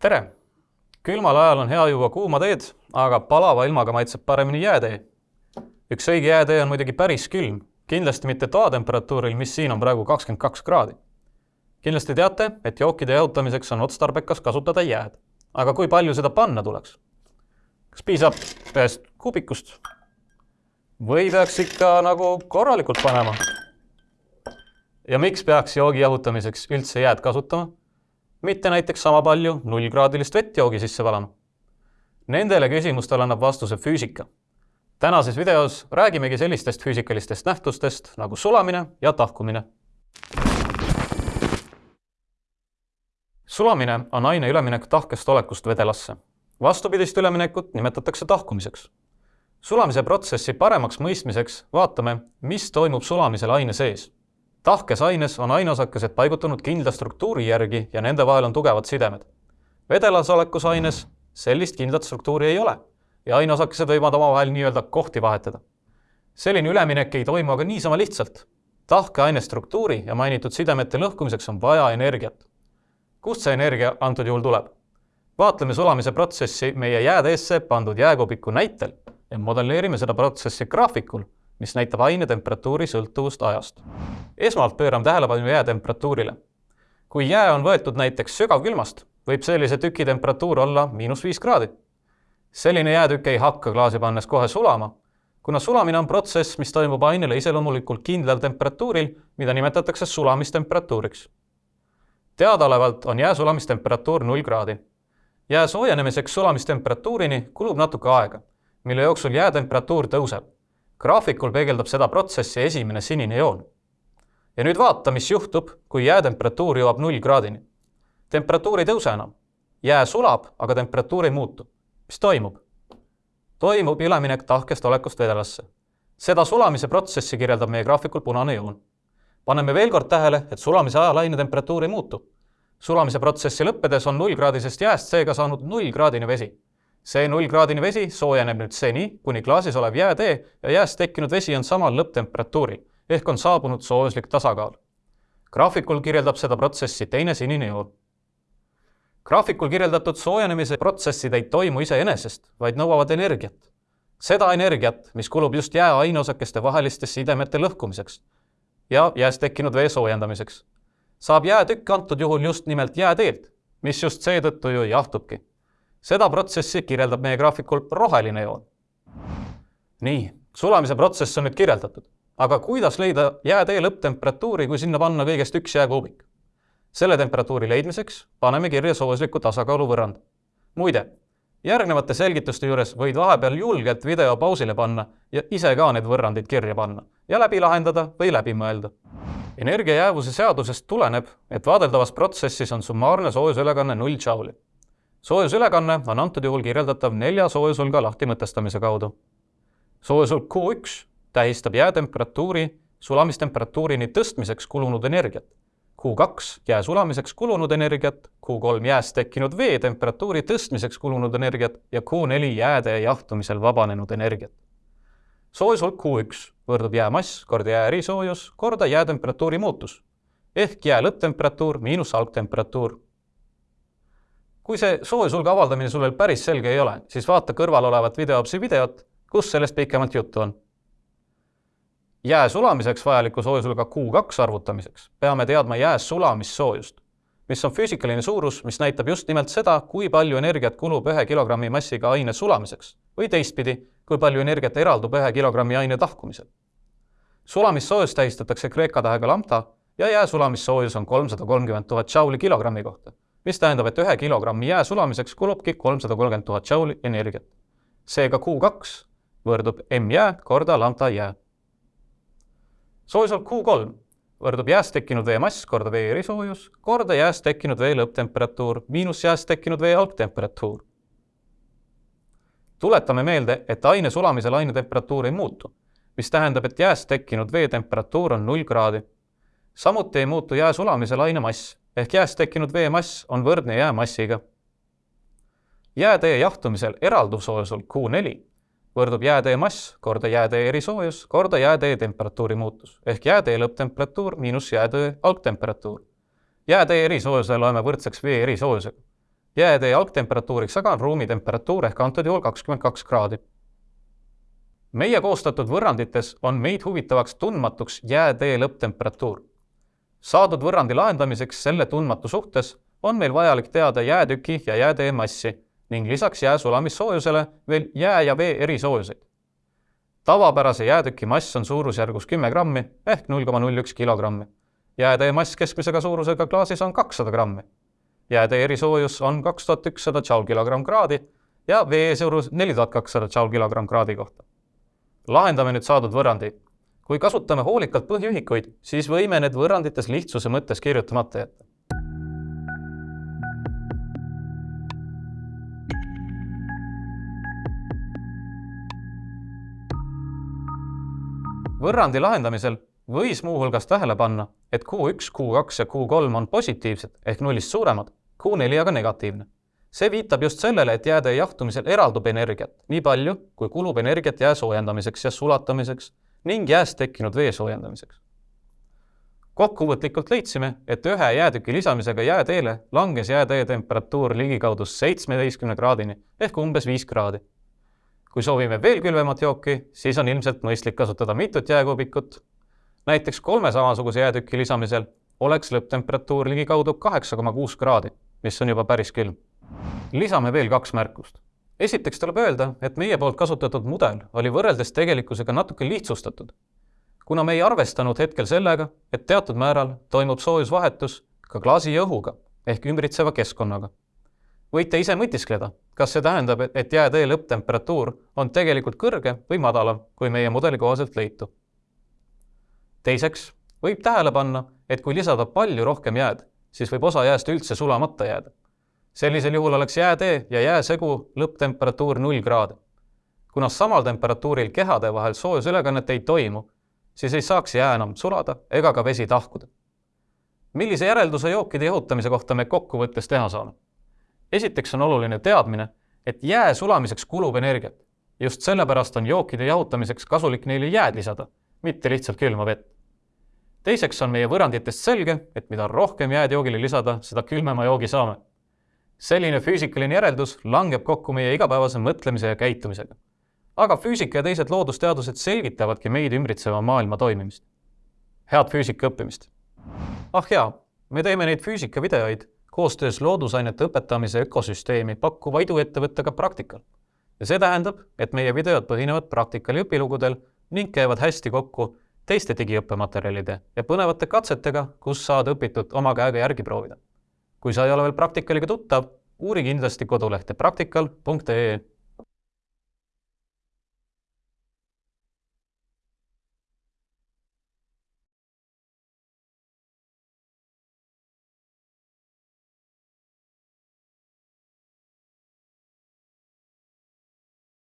tere! külmal ajal on hea juua kuuma teed, aga palava ilmaga maitseb paremini jäätee. üks õige jäätee on muidugi päris külm, kindlasti mitte toatemperatuuril, mis siin on praegu kakskümmend kaks kraadi. kindlasti teate, et jookide jahutamiseks on otstarbekas kasutada jääd. aga kui palju seda panna tuleks? kas piisab ühest kuubikust? või peaks ikka nagu korralikult panema? ja miks peaks joogi jahutamiseks üldse jääd kasutama? Mitte näiteks sama palju nullkraadilist vett joogi sisse valama? Nendele küsimustele annab vastuse füüsika. tänases videos räägimegi sellistest füüsikalistest nähtustest nagu sulamine ja tahkumine. sulamine on aine üleminek tahkest olekust vedelasse. vastupidist üleminekut nimetatakse tahkumiseks. sulamise protsessi paremaks mõistmiseks vaatame, mis toimub sulamisel aine sees tahkes aines on aineosakesed paigutunud kindla struktuuri järgi ja nende vahel on tugevad sidemed. vedelas olekus aines sellist kindlat struktuuri ei ole ja aineosakesed võivad omavahel nii-öelda kohti vahetada. selline üleminek ei toimu aga niisama lihtsalt. tahke aine struktuuri ja mainitud sidemete lõhkumiseks on vaja energiat. kust see energia antud juhul tuleb? vaatleme sulamise protsessi meie jääteesse pandud jääkubiku näitel ja modelleerime seda protsessi graafikul mis näitab aine temperatuuri sõltuvust ajast. esmalt pöörame tähelepanu jää temperatuurile. kui jää on võetud näiteks sügavkülmast, võib sellise tüki temperatuur olla miinus viis kraadi. selline jäätükk ei hakka klaasi pannes kohe sulama, kuna sulamine on protsess, mis toimub ainele iseloomulikult kindlal temperatuuril, mida nimetatakse sulamistemperatuuriks. teadaolevalt on jää sulamistemperatuur null kraadi. jää soojenemiseks sulamistemperatuurini kulub natuke aega, mille jooksul jäätemperatuur tõuseb graafikul peegeldab seda protsessi esimene sinine joon. ja nüüd vaata, mis juhtub, kui jäätemperatuur jõuab null kraadini. temperatuur ei tõuse enam. jää sulab, aga temperatuur ei muutu. mis toimub? toimub üleminek tahkest olekust vedelasse. seda sulamise protsessi kirjeldab meie graafikul punane joon. paneme veel kord tähele, et sulamise ajal aine temperatuur ei muutu. sulamise protsessi lõppedes on nullkraadisest jääst seega saanud nullkraadine vesi see nullkraadine vesi soojeneb nüüd seni, kuni klaasis olev jäätee ja jääst tekkinud vesi on samal lõpptemperatuuril ehk on saabunud soojuslik tasakaal. graafikul kirjeldab seda protsessi teine sinine joon. graafikul kirjeldatud soojenemise protsessid ei toimu iseenesest, vaid nõuavad energiat. seda energiat, mis kulub just jää aineosakeste vaheliste sidemete lõhkumiseks ja jääst tekkinud vee soojendamiseks, saab jäätükk antud juhul just nimelt jääteelt, mis just seetõttu ju jahtubki seda protsessi kirjeldab meie graafikul roheline joon. nii, sulamise protsess on nüüd kirjeldatud, aga kuidas leida jäätee lõpptemperatuuri, kui sinna panna kõigest üks jääkuubik? selle temperatuuri leidmiseks paneme kirja soojusliku tasakaalu võrrand. muide, järgnevate selgituste juures võid vahepeal julgelt video pausile panna ja ise ka need võrrandid kirja panna ja läbi lahendada või läbi mõelda. energia jäävuse seadusest tuleneb, et vaadeldavas protsessis on summaarne soojusülekanne null džauli soojusülekanne on antud juhul kirjeldatav nelja soojusulga lahtimõtestamise kaudu. soojusulg Q1 tähistab jäätemperatuuri sulamistemperatuurini tõstmiseks kulunud energiat. Q2 jää sulamiseks kulunud energiat, Q3 jääst tekkinud vee temperatuuri tõstmiseks kulunud energiat ja Q4 jääde jahtumisel vabanenud energiat. soojusulg Q1 võrdub jäämass korda jää erisoojus korda jäätemperatuuri muutus ehk jää lõpptemperatuur miinus algtemperatuur kui see soojusulge avaldamine sul veel päris selge ei ole, siis vaata kõrval olevat videoopsi videot, kus sellest pikemalt juttu on. jää sulamiseks vajaliku soojusulga Q2 arvutamiseks peame teadma jää sulamissoojust, mis on füüsikaline suurus, mis näitab just nimelt seda, kui palju energiat kulub ühe kilogrammi massiga aine sulamiseks või teistpidi, kui palju energiat eraldub ühe kilogrammi aine tahkumisel. sulamissoojust tähistatakse kreeka tähega lambda ja jää sulamissoojus on kolmsada kolmkümmend tuhat džauli kilogrammi kohta mis tähendab, et ühe kilogrammi jää sulamiseks kulubki kolmsada kolmkümmend tuhat džauli energiat. seega Q2 võrdub M jää korda lambda jää. soojusolek Q3 võrdub jääst tekkinud vee mass korda vee erisoojus korda jääst tekkinud vee lõpptemperatuur miinus jääst tekkinud vee algtemperatuur. tuletame meelde, et aine sulamisel aine temperatuur ei muutu, mis tähendab, et jääst tekkinud vee temperatuur on null kraadi. samuti ei muutu jää sulamisel aine mass ehk jääst tekkinud vee mass on võrdne jää massiga. jäätee jahtumisel eralduv soojusulg Q4 võrdub jäätee mass korda jäätee erisoojus korda jäätee temperatuuri muutus ehk jäätee lõpptemperatuur miinus jäätee algtemperatuur. jäätee erisoojuse loeme võrdseks vee erisoojusega. jäätee algtemperatuuriks aga on ruumi temperatuur ehk antud juhul kakskümmend kaks kraadi. meie koostatud võrrandites on meid huvitavaks tundmatuks jäätee lõpptemperatuur. Saadud võrrandi lahendamiseks selle tundmatu suhtes on meil vajalik teada jäätüki ja jäätee massi ning lisaks jää sulamissoojusele veel jää ja vee erisoojuseid. tavapärase jäätüki mass on suurusjärgus kümme grammi ehk null koma null üks kilogrammi. jäätee mass keskmisega suurusega klaasis on kakssada grammi. jäätee erisoojus on kaks tuhat ükssada joule kilogramm kraadi ja vee suurus neli tuhat kakssada joule kilogramm kraadi kohta. lahendame nüüd saadud võrrandi. Kui kasutame hoolikalt põhiühikuid, siis võime need võrrandites lihtsuse mõttes kirjutamata jätta võrrandi lahendamisel võis muuhulgas tähele panna, et Q1, Q2 ja Q3 on positiivsed ehk nullist suuremad, Q4 aga negatiivne. see viitab just sellele, et jääde jahtumisel eraldub energiat nii palju, kui kulub energiat jää soojendamiseks ja sulatamiseks ning jääst tekkinud vee soojendamiseks. kokkuvõtlikult leidsime, et ühe jäätüki lisamisega jääteele langes jäätee temperatuur ligikaudu seitsmeteistkümne kraadini ehk umbes viis kraadi kui soovime veel külmemat jooki, siis on ilmselt mõistlik kasutada mitut jääkuubikut. näiteks kolme samasuguse jäätüki lisamisel oleks lõpptemperatuur ligikaudu kaheksa koma kuus kraadi, mis on juba päris külm. lisame veel kaks märkust. Esiteks tuleb öelda, et meie poolt kasutatud mudel oli võrreldes tegelikkusega natuke lihtsustatud, kuna me ei arvestanud hetkel sellega, et teatud määral toimub soojusvahetus ka klaasi ja õhuga ehk ümbritseva keskkonnaga võite ise mõtiskleda, kas see tähendab, et jäätee lõpptemperatuur on tegelikult kõrge või madalam kui meie mudeli kohaselt leitu. teiseks võib tähele panna, et kui lisada palju rohkem jääd, siis võib osa jääst üldse sulamata jääda. Sellisel juhul oleks jäätee ja jääsegu lõpptemperatuur null kraadi. kuna samal temperatuuril kehade vahel soojusülekannet ei toimu, siis ei saaks jää enam sulada ega ka vesi tahkuda. millise järelduse jookide jahutamise kohta me kokkuvõttes teha saame? esiteks on oluline teadmine, et jää sulamiseks kulub energiat. just sellepärast on jookide jahutamiseks kasulik neile jääd lisada, mitte lihtsalt külma vett. teiseks on meie võrranditest selge, et mida rohkem jääd joogile lisada, seda külmema joogi saame. Selline füüsikaline järeldus langeb kokku meie igapäevase mõtlemise ja käitumisega. aga füüsika ja teised loodusteadused selgitavadki meid ümbritseva maailma toimimist. head füüsika õppimist! ah jaa, me teeme neid füüsikavideoid koostöös loodusainete õpetamise ökosüsteemi pakkuva iduettevõttega Praktikal. ja see tähendab, et meie videod põhinevad Praktikali õpilugudel ning käivad hästi kokku teiste digiõppematerjalide ja põnevate katsetega, kus saad õpitut oma käega järgi proovida. Kui sa ei ole veel Praktikaliga tuttav, uuri kindlasti kodulehte praktikal.ee